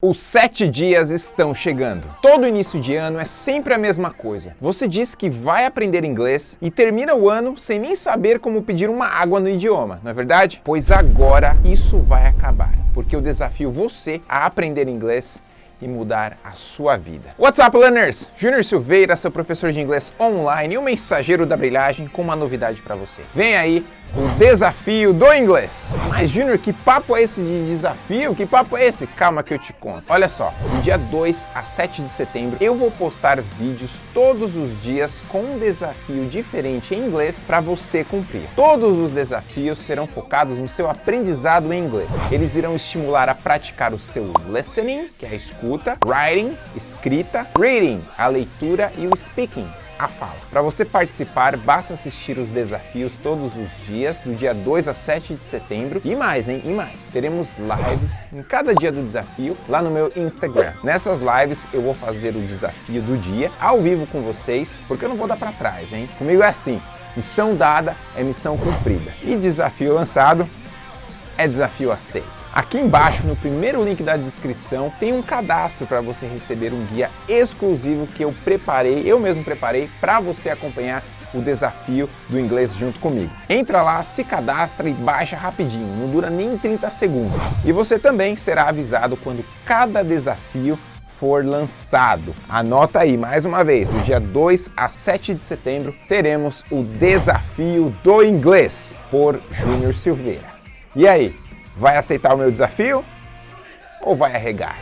Os sete dias estão chegando. Todo início de ano é sempre a mesma coisa. Você diz que vai aprender inglês e termina o ano sem nem saber como pedir uma água no idioma, não é verdade? Pois agora isso vai acabar, porque eu desafio você a aprender inglês e mudar a sua vida. What's up, learners? Júnior Silveira, seu professor de inglês online e o mensageiro da brilhagem com uma novidade para você. Vem aí o desafio do inglês. Mas, Júnior, que papo é esse de desafio? Que papo é esse? Calma que eu te conto. Olha só, do dia 2 a 7 de setembro, eu vou postar vídeos todos os dias com um desafio diferente em inglês para você cumprir. Todos os desafios serão focados no seu aprendizado em inglês. Eles irão estimular a praticar o seu listening, que é a escuta, writing, escrita, reading, a leitura e o speaking, a fala. Para você participar, basta assistir os desafios todos os dias, do dia 2 a 7 de setembro. E mais, hein? E mais. Teremos lives em cada dia do desafio lá no meu Instagram. Nessas lives eu vou fazer o desafio do dia ao vivo com vocês, porque eu não vou dar para trás, hein? Comigo é assim, missão dada é missão cumprida. E desafio lançado é desafio aceito. Aqui embaixo, no primeiro link da descrição, tem um cadastro para você receber um guia exclusivo que eu preparei, eu mesmo preparei, para você acompanhar o desafio do inglês junto comigo. Entra lá, se cadastra e baixa rapidinho, não dura nem 30 segundos. E você também será avisado quando cada desafio for lançado. Anota aí mais uma vez, do dia 2 a 7 de setembro teremos o desafio do inglês por Júnior Silveira. E aí, Vai aceitar o meu desafio ou vai arregar?